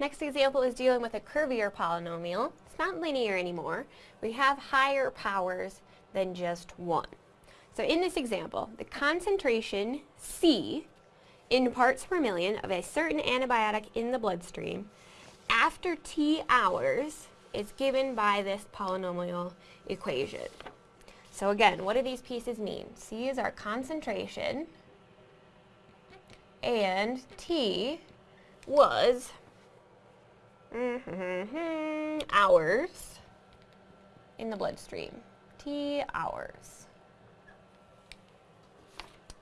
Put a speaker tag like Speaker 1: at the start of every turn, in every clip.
Speaker 1: Next example is dealing with a curvier polynomial. It's not linear anymore. We have higher powers than just one. So in this example, the concentration C in parts per million of a certain antibiotic in the bloodstream after T hours is given by this polynomial equation. So again, what do these pieces mean? C is our concentration, and T was Mm-hmm. hours in the bloodstream. T hours.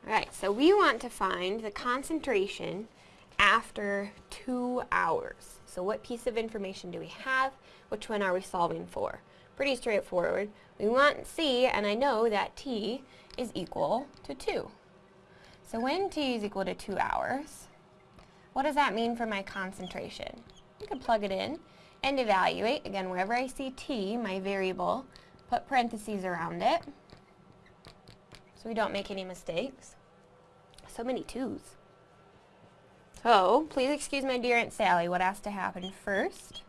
Speaker 1: Alright, so we want to find the concentration after two hours. So what piece of information do we have? Which one are we solving for? Pretty straightforward. We want C, and I know that T is equal to 2. So when T is equal to 2 hours, what does that mean for my concentration? You can plug it in and evaluate. Again, wherever I see T, my variable, put parentheses around it so we don't make any mistakes. So many twos. So, please excuse my dear Aunt Sally, what has to happen first?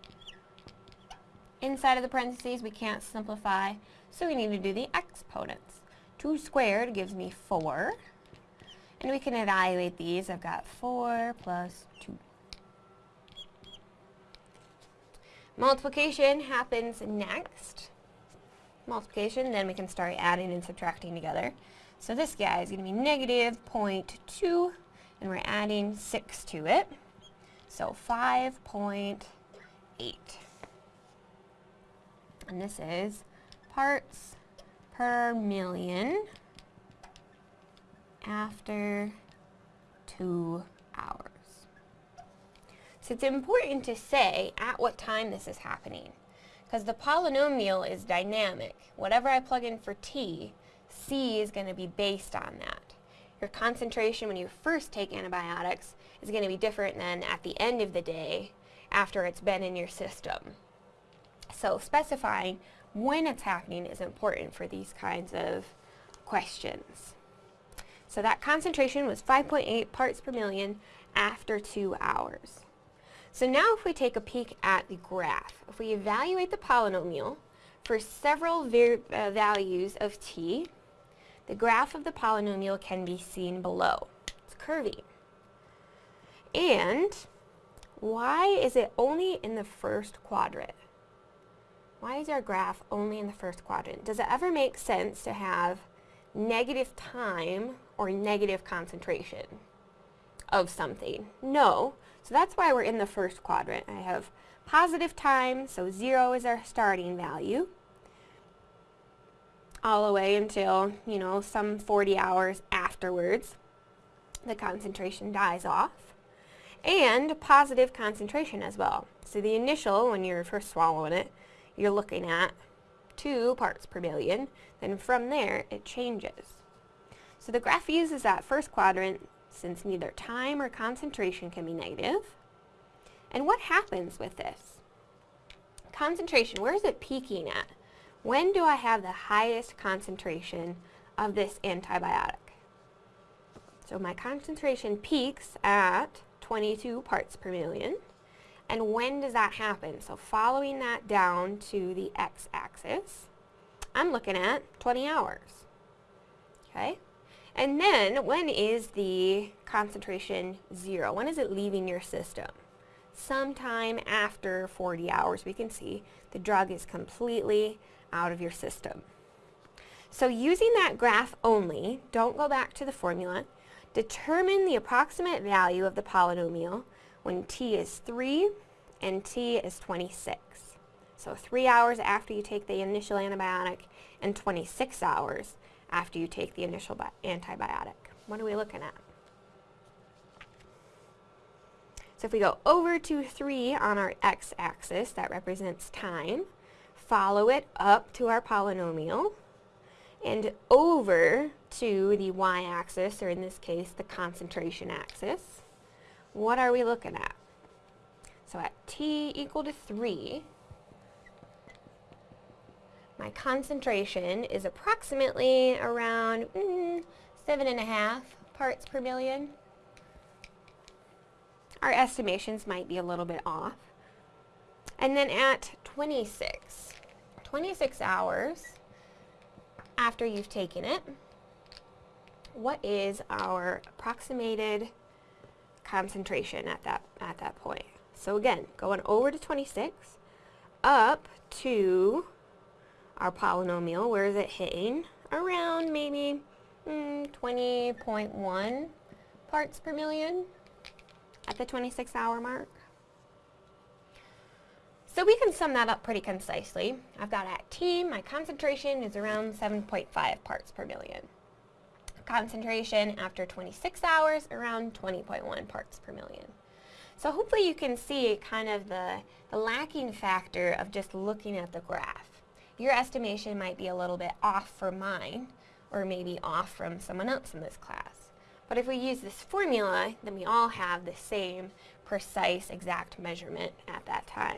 Speaker 1: Inside of the parentheses, we can't simplify, so we need to do the exponents. 2 squared gives me 4, and we can evaluate these. I've got 4 plus 2. Multiplication happens next. Multiplication, then we can start adding and subtracting together. So this guy is going to be negative 0.2, and we're adding 6 to it. So 5.8. And this is parts per million after 2 hours. So it's important to say at what time this is happening. Because the polynomial is dynamic. Whatever I plug in for t, C is going to be based on that. Your concentration when you first take antibiotics is going to be different than at the end of the day after it's been in your system. So specifying when it's happening is important for these kinds of questions. So that concentration was 5.8 parts per million after two hours. So now if we take a peek at the graph, if we evaluate the polynomial for several uh, values of t, the graph of the polynomial can be seen below. It's curvy. And why is it only in the first quadrant? Why is our graph only in the first quadrant? Does it ever make sense to have negative time or negative concentration of something? No. So that's why we're in the first quadrant. I have positive time, so 0 is our starting value all the way until, you know, some 40 hours afterwards. The concentration dies off. And positive concentration as well. So the initial, when you're first swallowing it, you're looking at 2 parts per million. Then from there, it changes. So the graph uses that first quadrant since neither time or concentration can be negative. And what happens with this? Concentration, where is it peaking at? When do I have the highest concentration of this antibiotic? So my concentration peaks at 22 parts per million. And when does that happen? So following that down to the x-axis, I'm looking at 20 hours. Okay? And then, when is the concentration zero? When is it leaving your system? Sometime after 40 hours, we can see the drug is completely out of your system. So using that graph only, don't go back to the formula, determine the approximate value of the polynomial when t is 3 and t is 26. So 3 hours after you take the initial antibiotic and 26 hours after you take the initial antibiotic. What are we looking at? So if we go over to 3 on our x-axis, that represents time follow it up to our polynomial and over to the y-axis, or in this case, the concentration axis. What are we looking at? So at t equal to 3, my concentration is approximately around mm, seven and a half parts per million. our estimations might be a little bit off. And then at 26, 26 hours after you've taken it, what is our approximated concentration at that, at that point? So again, going over to 26, up to our polynomial, where is it hitting? Around maybe mm, 20.1 parts per million at the 26 hour mark. So we can sum that up pretty concisely. I've got at T, my concentration is around 7.5 parts per million. Concentration after 26 hours, around 20.1 parts per million. So hopefully you can see kind of the, the lacking factor of just looking at the graph. Your estimation might be a little bit off for mine, or maybe off from someone else in this class. But if we use this formula, then we all have the same precise exact measurement at that time.